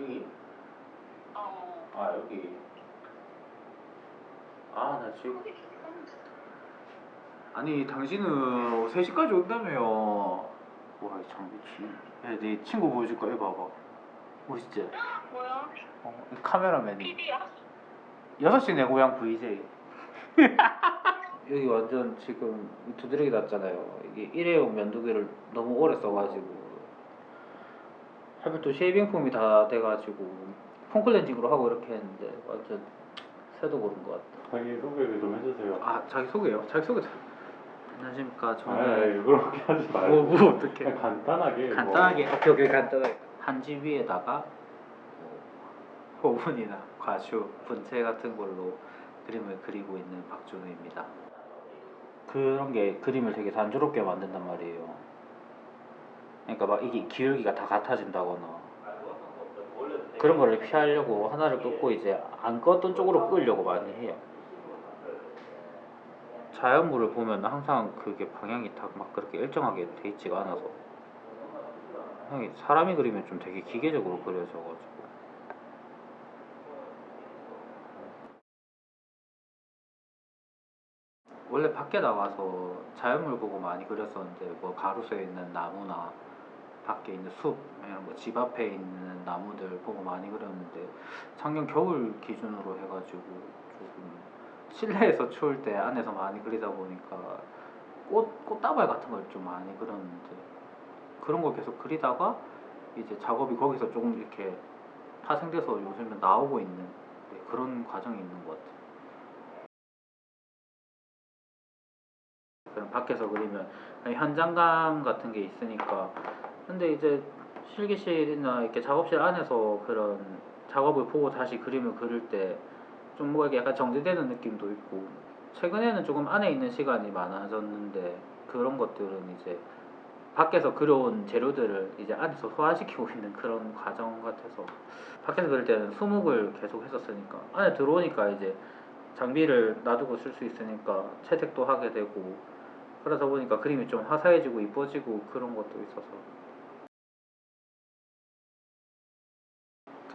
여기? 어. 아 여기 아 나 지금. 아니 당신은 3시까지 온다며요 와 참 미치 야네 친구 보여줄까 이거 봐봐 멋있지? 뭐야? 어, 이 카메라맨이 PD야? 6시 내 고향 VJ 여기 완전 지금 두드러기 났잖아요 이게 일회용 면도기를 너무 오래 써가지고 하필 또 shaving foam이 다 돼가지고 foam cleansing으로 하고 이렇게 했는데 완전 새도 고른 것 같다 자기 소개 좀 해주세요. 아 자기 소개요? 자기 소개 잘 안녕하십니까 아, 저는 그렇게 하지 말고. 뭐, 뭐 어떻게 그냥 간단하게. 간단하게 오케이 오케이 간단하게 한지 위에다가 뭐 호분이나 과슈, 분체 같은 걸로 그림을 그리고 있는 박준우입니다. 그런 게 그림을 되게 단조롭게 만든단 말이에요. 그러니까 막 이게 기울기가 다 같아진다거나 그런 거를 피하려고 하나를 끄고 이제 안 껐던 쪽으로 끌려고 많이 해요. 자연물을 보면 항상 그게 방향이 다 막 그렇게 일정하게 돼 있지가 않아서 사람이 그리면 좀 되게 기계적으로 그려져가지고 원래 밖에 나가서 자연물 보고 많이 그렸었는데 뭐 가로수에 있는 나무나 밖에 있는 숲, 뭐집 앞에 있는 나무들 보고 많이 그렸는데 작년 겨울 기준으로 해가지고 조금 실내에서 추울 때 안에서 많이 그리다 보니까 꽃 꽃다발 같은 걸 좀 많이 그렸는데 그런 걸 계속 그리다가 이제 작업이 거기서 조금 이렇게 파생돼서 요즘에 나오고 있는 네, 그런 과정이 있는 것 같아요. 밖에서 그리면 현장감 같은 게 있으니까 근데 이제 실기실이나 이렇게 작업실 안에서 그런 작업을 보고 다시 그림을 그릴 때 좀 뭐가 약간 정제되는 느낌도 있고 최근에는 조금 안에 있는 시간이 많아졌는데 그런 것들은 이제 밖에서 그려온 재료들을 이제 안에서 소화시키고 있는 그런 과정 같아서 밖에서 그릴 때는 수묵을 계속 했었으니까 안에 들어오니까 이제 장비를 놔두고 쓸 수 있으니까 채색도 하게 되고 그러다 보니까 그림이 좀 화사해지고 이뻐지고 그런 것도 있어서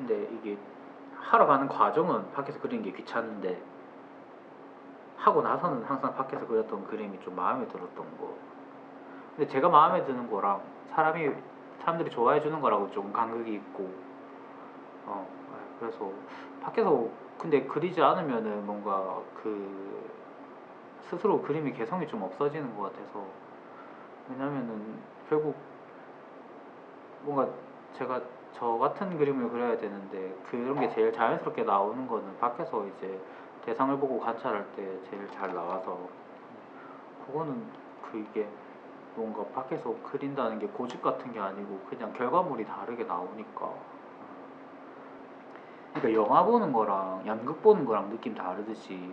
근데 이게 하러 가는 과정은 밖에서 그리는 게 귀찮은데 하고 나서는 항상 밖에서 그렸던 그림이 좀 마음에 들었던 거. 근데 제가 마음에 드는 거랑 사람이 사람들이 좋아해 주는 거라고 좀 간극이 있고 어 그래서 밖에서 근데 그리지 않으면은 뭔가 그 스스로 그림의 개성이 좀 없어지는 것 같아서 왜냐면은 결국 뭔가 제가 저 같은 그림을 그려야 되는데 그런 게 제일 자연스럽게 나오는 거는 밖에서 이제 대상을 보고 관찰할 때 제일 잘 나와서 그거는 그게 뭔가 밖에서 그린다는 게 고집 같은 게 아니고 그냥 결과물이 다르게 나오니까 그러니까 영화 보는 거랑 연극 보는 거랑 느낌 다르듯이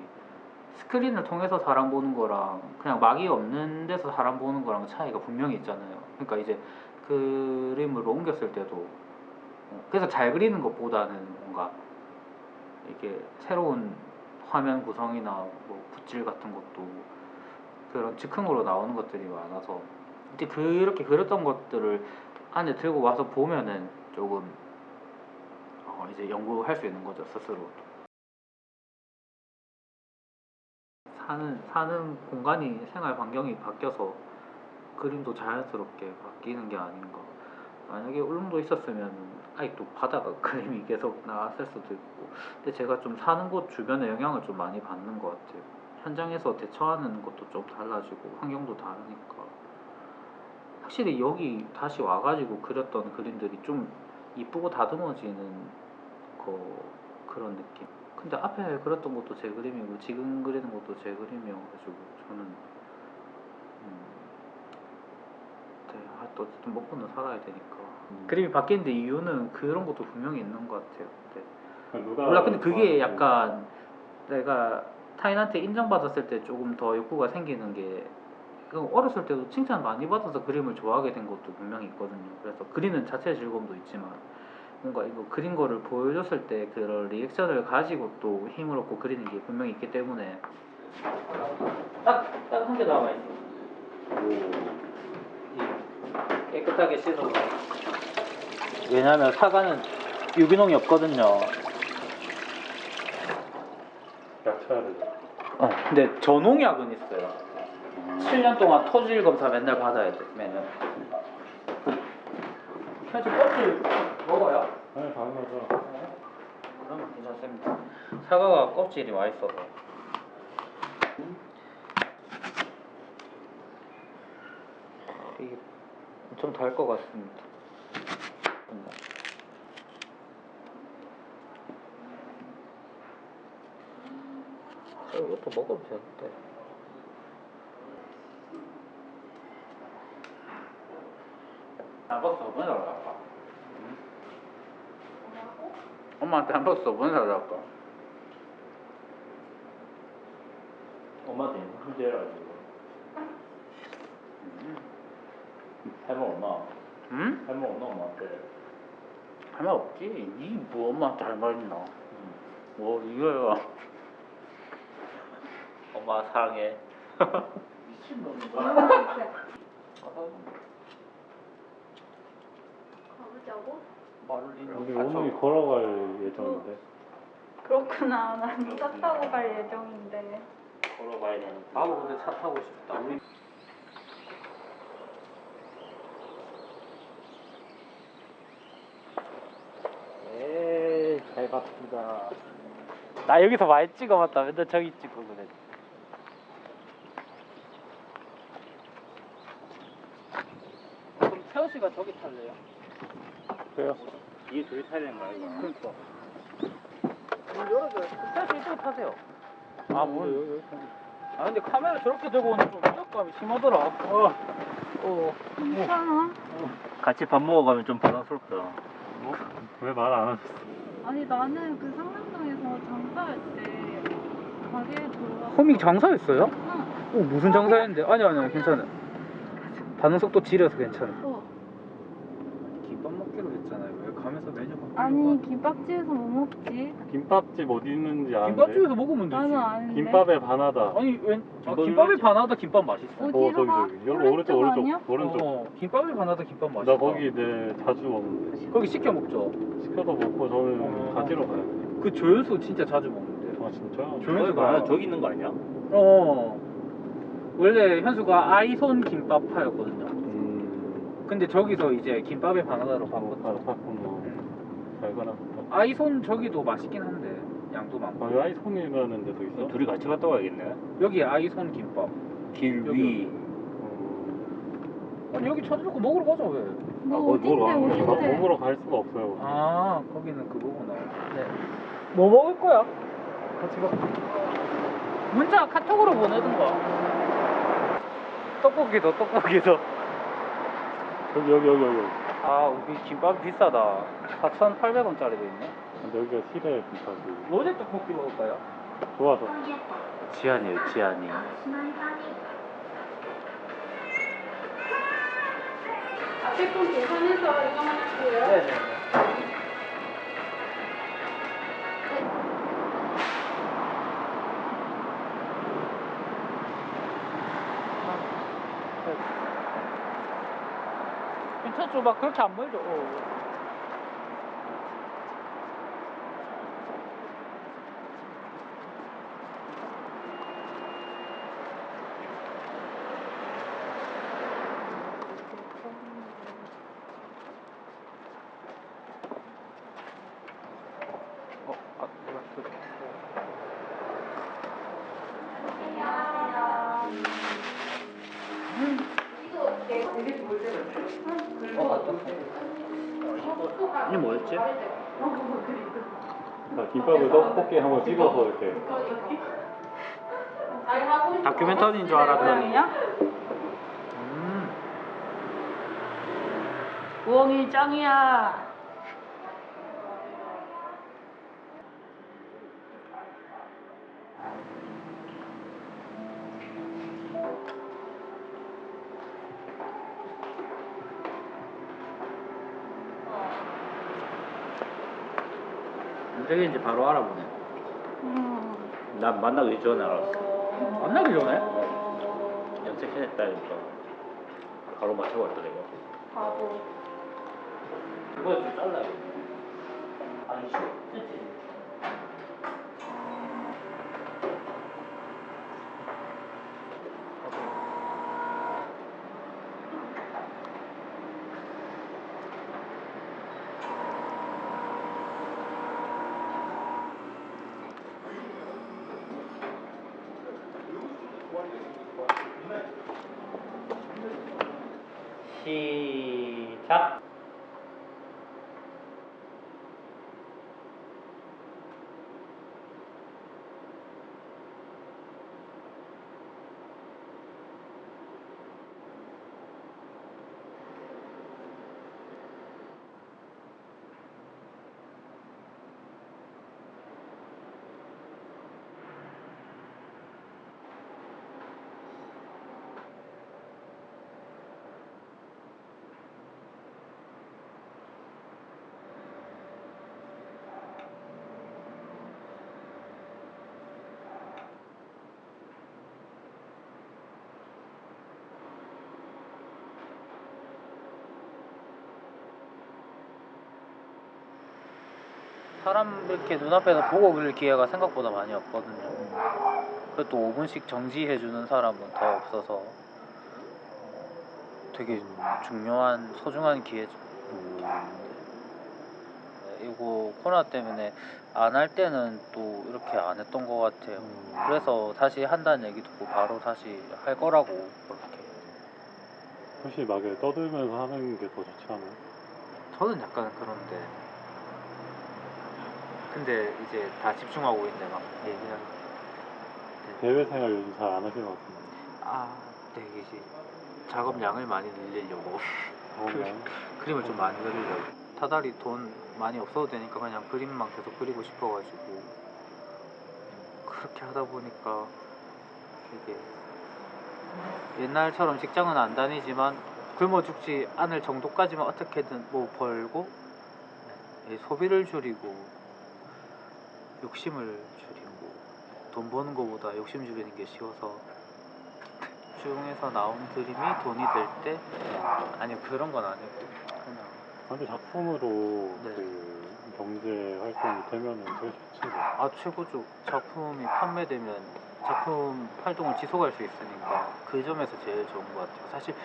스크린을 통해서 사람 보는 거랑 그냥 막이 없는 데서 사람 보는 거랑 차이가 분명히 있잖아요. 그러니까 이제 그림을 옮겼을 때도 어, 그래서 잘 그리는 것보다는 뭔가 이게 새로운 화면 구성이나 뭐 붓질 같은 것도 그런 즉흥으로 나오는 것들이 많아서 이제 그렇게 그렸던 것들을 안에 들고 와서 보면은 조금 어 이제 연구할 수 있는 거죠 스스로. 사는 사는 공간이 생활 환경이 바뀌어서 그림도 자연스럽게 바뀌는 게 아닌가. 만약에 울릉도 있었으면 아직도 바다가 그림이 계속 나왔을 수도 있고. 근데 제가 좀 사는 곳 주변에 영향을 좀 많이 받는 것 같아요. 현장에서 대처하는 것도 좀 달라지고 환경도 다르니까. 확실히 여기 다시 와가지고 그렸던 그림들이 좀 이쁘고 다듬어지는 거 그런 느낌. 근데 앞에 그렸던 것도 제 그림이고 지금 그리는 것도 제 그림이어가지고 저는 음, 네, 아, 또 어쨌든 먹고는 살아야 되니까. 음. 그림이 바뀌는데 이유는 그런 것도 분명히 있는 것 같아요. 네. 누가 몰라 근데 그게 좋아하는지. 약간 내가 타인한테 인정받았을 때 조금 더 욕구가 생기는 게그 어렸을 때도 칭찬 많이 받아서 그림을 좋아하게 된 것도 분명히 있거든요. 그래서 그리는 자체의 즐거움도 있지만 뭔가 이거 그린 거를 보여줬을 때 그런 리액션을 가지고 또 힘을 얻고 그리는 게 분명히 있기 때문에 딱 딱 한 개 남아 있어. 깨끗하게 씻어서 왜냐하면 사과는 유기농이 없거든요. 약 쳐야 되죠. 어, 근데 저농약은 있어요. 7년 동안 토질 검사 맨날 받아야 돼, 매년. 현지 껍질 먹어요? 네, 당연하죠. 그러면 괜찮습니다. 사과가 껍질이 맛있어서. 이게 엄청 달것 같습니다. 어, 이것도 먹어도 되는데. 한박스 5분 살라까? 엄마한테 한박스 5분 살라까? 엄마한테 문제라 지금 할말 없나? 응? 할말 없나 엄마한테? 할말 없지. 이뭐 엄마한테 할말 있나? 뭐 이거야. 엄마 사랑해 가보자고? 말을 우리 잃어. 오늘 걸어갈 예정인데. 그렇구나. 난 차 타고 갈 예정인데. 걸어가야 되는 나도 근데 차 타고 싶다. 우리 에이, 잘 봤습니다. 나 여기서 많이 찍어봤다. 맨날 저기 찍고 그래. 그럼 태호 씨가 저기 탈래요? 그래요? 뒤에 둘이 타야 되는 거야 이거 그러니까. 문 열어줘요. 태호 씨 이쪽으로 타세요. 아, 문. 아, 근데 카메라 저렇게 들고 오는 좀 위협감이 심하더라. 어. 어. 괜찮아? 같이 밥 먹어가면 좀 부담스럽다 왜말 안 하셨어? 아니 나는 그 상남동에서 장사할 때 가게에 들어가. 호밍 장사했어요? 응. 어, 무슨 장사했는데? 아니 아니 괜찮아. 반응 속도 지려서 괜찮아. 어. 김밥 먹기로 했잖아요. 왜 가면서 메뉴 바꾸는 아니 김밥집에서 뭐 먹지? 김밥집 어디 있는지 아는데. 김밥집에서 먹으면 되지. 나는 아는데. 김밥에 반하다. 아니 웬 아, 김밥에? 반하다 김밥 맛있어. 어, 어디로 저기 가? 저기. 여기 오른쪽 오른쪽 아니야? 오른쪽. 어, 김밥에 반하다 김밥 맛있어. 나 거기 네 자주 먹는데. 거기 시켜 먹죠. 시켜서 먹고 저는 어. 가지러 가요. 그 조연수 진짜 자주 먹는데. 아 진짜? 조연수가 저기 있는 거 아니야? 어. 원래 현수가 아이손 김밥 파였거든요. 음. 근데 저기서 이제 김밥에 반하다로 아, 바꿨어. 바꿨구나. 알거나. 아이손 저기도 맛있긴 한데 양도 많고. 아, 아이손이라는 데도 있어? 둘이 같이 갔다 와야겠네 여기 아이손 김밥. 길. 위 어, 아니 여기 찾아놓고 먹으러 가자 왜? 너 아, 뭐, 어딘데 어딘데? 먹으러 갈 수가 없어요. 아 거기는 그거구나. 네. 뭐 먹을 거야? 같이 가. 문자 카톡으로 보내든가. 떡볶이도 떡볶이도. 여기 여기 여기 여기. 아 우리 김밥 비싸다. 4,800원짜리도 있네. 근데 여기가 시내 김밥이 로제 떡볶이 먹을까요? 좋아서. 지안이에요 지안이 앞에 건 계산해서 이거만 할게요. 네네. 막 그렇게 안 멀죠? 어. 어, 이게 뭐였지? 자, 김밥을 떡볶이 한번 찍어서 이렇게. 다큐멘터리인 줄 알았더니. 음. 우엉이 짱이야. 언제인지 바로 알아보네. 음. 난 만나기 전에 알았어 만나기 전에? 염색해냈다니까 바로 맞춰봤더래 이거 바보. 이거 좀 잘라요. 아니 쉬워. ที่ 사람 이렇게 눈앞에서 보고 그릴 기회가 생각보다 많이 없거든요. 그것도 5분씩 정지해주는 사람은 더 없어서 되게 중요한 소중한 기회죠. 네, 이거 코로나 때문에 안 할 때는 또 이렇게 안 했던 것 같아요. 그래서 다시 한다는 얘기 듣고 바로 다시 할 거라고 그렇게. 혹시 막 떠들면서 하는 게 더 좋지 않아요? 저는 약간 그런데. 근데 이제 다 집중하고 있는데 막. 얘기하는. 대외 생활 요즘 잘 안 하시는 것 같은데. 아, 네, 이제 작업량을 많이 늘리려고. 그런가요? 그림을 좀 많이 그리려고. 타달이 돈 많이 없어도 되니까 그냥 그림만 계속 그리고 싶어가지고. 그렇게 하다 보니까 이게 옛날처럼 직장은 안 다니지만 굶어 죽지 않을 정도까지만 어떻게든 뭐 벌고 예, 소비를 줄이고 욕심을 줄이고 돈 버는 것보다 욕심 줄이는 게 쉬워서 중에서 나온 그림이 돈이 될 때 아니요 그런 건 아니고 그냥 근데 작품으로 네. 그 경제 활동이 되면은 제일 좋지. 뭐. 아 최고죠 작품이 판매되면 작품 활동을 지속할 수 있으니까 그 점에서 제일 좋은 것 같아요 사실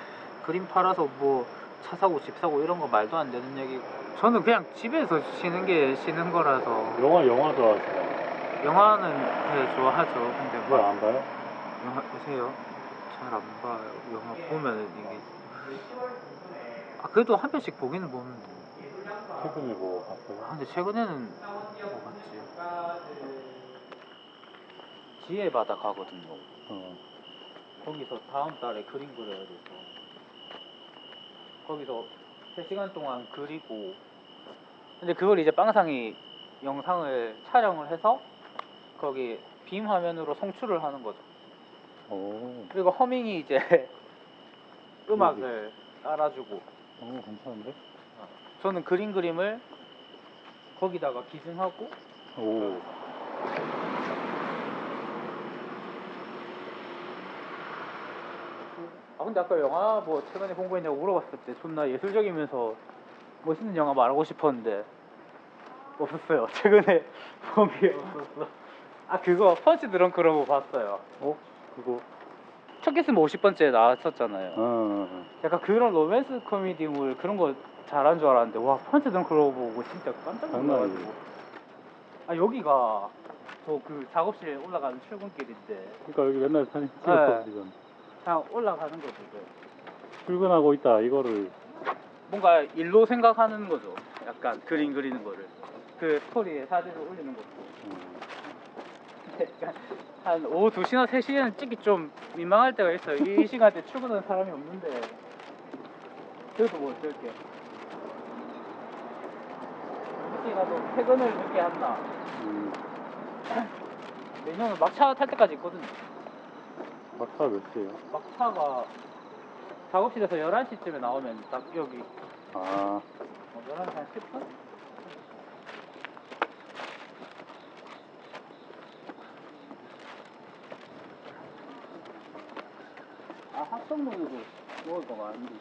그림 팔아서 뭐 차 사고 집 사고 이런 거 말도 안 되는 얘기고 저는 그냥 집에서 쉬는 게 쉬는 거라서 영화 영화 좋아하시나요? 영화는 네, 좋아하죠 근데 그걸 막안 봐요? 영화 보세요 잘 안 봐요 영화 보면은 이게 아 그래도 한 편씩 보기는 보는데 최근에 뭐 봤어요? 아 근데 최근에는 뭐 봤지? 지혜 바다 가거든요. 어. 거기서 다음 달에 그림 그려야 돼서 거기서 3시간 동안 그리고 근데 그걸 이제 빵상이 영상을 촬영을 해서 거기 빔 화면으로 송출을 하는 거죠. 오. 그리고 허밍이 이제 음악을 깔아주고 오 괜찮은데? 저는 그림 그림을 거기다가 기증하고 오. 아 근데 아까 영화 뭐 최근에 본거 있냐고 물어봤을 때 존나 예술적이면서 멋있는 영화 말하고 싶었는데 없었어요 최근에 본게 없었어 아 그거 펀치 드렁크라고 봤어요 어? 그거. 첫 키스면 50번째 나왔었잖아요 어, 어. 어. 약간 그런 로맨스 코미디물 그런 거 잘한 줄 알았는데 와 펀치 드렁크라고 보고 진짜 깜짝 놀라가지고. 아 여기가 저 그 작업실 올라가는 출근길인데 그러니까 여기 맨날 사진 찍었어 네. 그냥 올라가는 거죠 그. 출근하고 있다 이거를. 뭔가 일로 생각하는 거죠. 약간 그림 그리는 거를. 그 스토리에 사진을 올리는 것도. 음. 약간 한 오후 2시나 3시에는 찍기 좀 민망할 때가 있어요. 이 시간대 출근하는 사람이 없는데. 그래도 뭐 어쩔게. 혹시라도 퇴근을 늦게 한다. 음. 내년은 막차 탈 때까지 있거든요. 막차 몇 시에요? 막차가 작업실에서 11시쯤에 나오면 딱 여기 아. 어, 11시 한 10분? 아, 합성동에도 먹을 거 많은데.